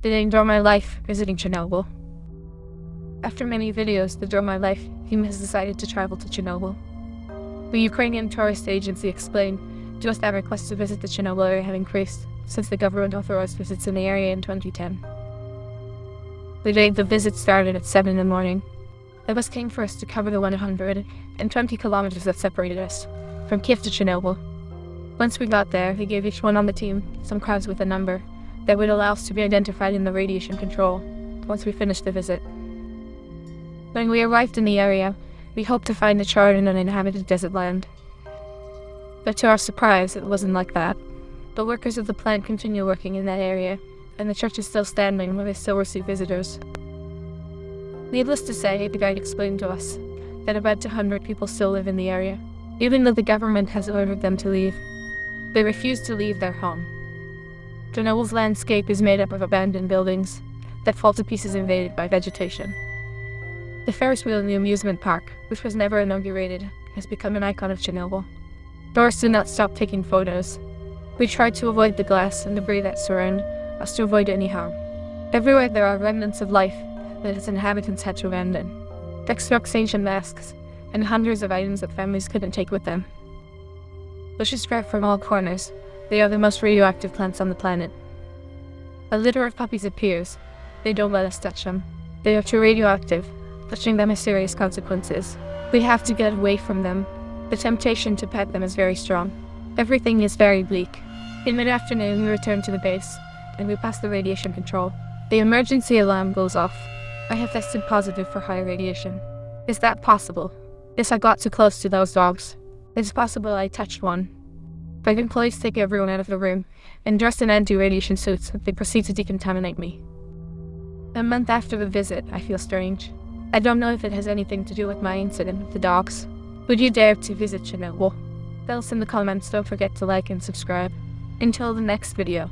Did I enjoy my life visiting Chernobyl? After many videos that drove my life, team has decided to travel to Chernobyl. The Ukrainian tourist agency explained just that requests to visit the Chernobyl area have increased since the government authorized visits in the area in 2010. The day the visit started at 7 in the morning, the bus came for us to cover the 120 kilometers that separated us from Kiev to Chernobyl. Once we got there, he gave each one on the team some cards with a number that would allow us to be identified in the radiation control once we finished the visit. When we arrived in the area, we hoped to find a charred and uninhabited desert land. But to our surprise, it wasn't like that. The workers of the plant continue working in that area, and the church is still standing where they still receive visitors. Needless to say, the guide explained to us that about 200 people still live in the area, even though the government has ordered them to leave. They refuse to leave their home. Chernobyl's landscape is made up of abandoned buildings that fall to pieces invaded by vegetation. The Ferris wheel in the amusement park, which was never inaugurated, has become an icon of Chernobyl. Tourists do not stop taking photos. We try to avoid the glass and debris that surround us to avoid any harm. Everywhere there are remnants of life that its inhabitants had to abandon. Textbooks, ancient masks, and hundreds of items that families couldn't take with them. Bushes sprout from all corners. They are the most radioactive plants on the planet. A litter of puppies appears. They don't let us touch them. They are too radioactive, touching them has serious consequences. We have to get away from them. The temptation to pet them is very strong. Everything is very bleak. In mid-afternoon, we return to the base, and we pass the radiation control. The emergency alarm goes off. I have tested positive for high radiation. Is that possible? Yes, I got too close to those dogs. It's possible I touched one. Five employees take everyone out of the room, and dressed in anti-radiation suits, they proceed to decontaminate me. A month after the visit, I feel strange. I don't know if it has anything to do with my incident with the dogs. Would you dare to visit Chernobyl? Tell us in the comments, don't forget to like and subscribe. Until the next video.